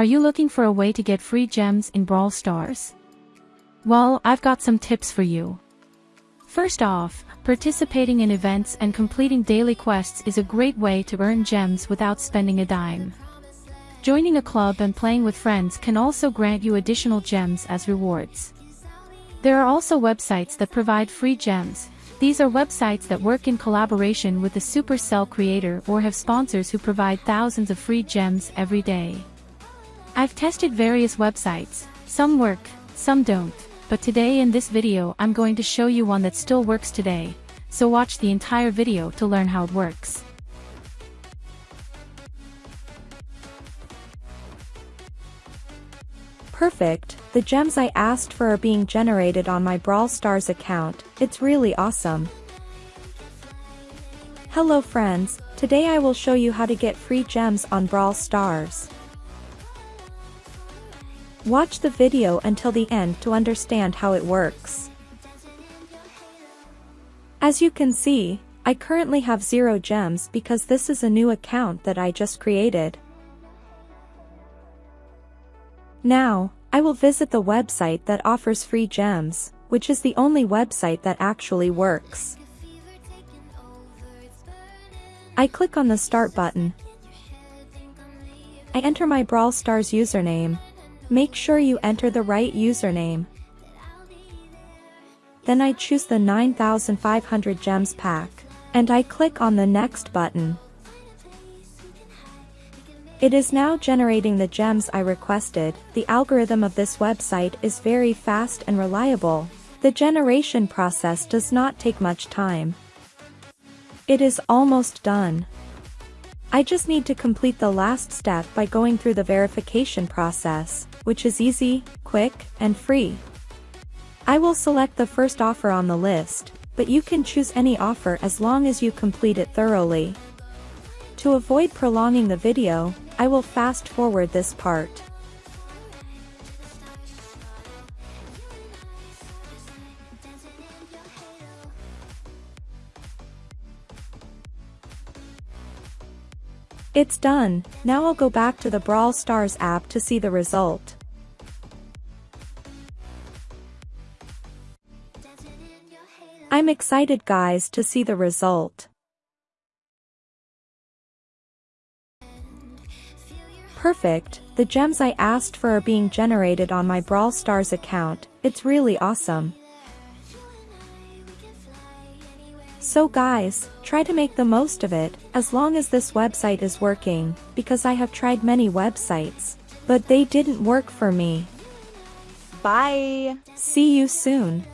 Are you looking for a way to get free gems in Brawl Stars? Well, I've got some tips for you. First off, participating in events and completing daily quests is a great way to earn gems without spending a dime. Joining a club and playing with friends can also grant you additional gems as rewards. There are also websites that provide free gems. These are websites that work in collaboration with the Supercell creator or have sponsors who provide thousands of free gems every day. I've tested various websites, some work, some don't, but today in this video I'm going to show you one that still works today, so watch the entire video to learn how it works. Perfect, the gems I asked for are being generated on my Brawl Stars account, it's really awesome. Hello friends, today I will show you how to get free gems on Brawl Stars. Watch the video until the end to understand how it works. As you can see, I currently have zero gems because this is a new account that I just created. Now, I will visit the website that offers free gems, which is the only website that actually works. I click on the Start button. I enter my Brawl Stars username. Make sure you enter the right username. Then I choose the 9500 gems pack, and I click on the Next button. It is now generating the gems I requested, the algorithm of this website is very fast and reliable. The generation process does not take much time. It is almost done. I just need to complete the last step by going through the verification process, which is easy, quick, and free. I will select the first offer on the list, but you can choose any offer as long as you complete it thoroughly. To avoid prolonging the video, I will fast forward this part. It's done, now I'll go back to the Brawl Stars app to see the result. I'm excited guys to see the result. Perfect, the gems I asked for are being generated on my Brawl Stars account, it's really awesome. So guys, try to make the most of it, as long as this website is working, because I have tried many websites, but they didn't work for me. Bye! See you soon.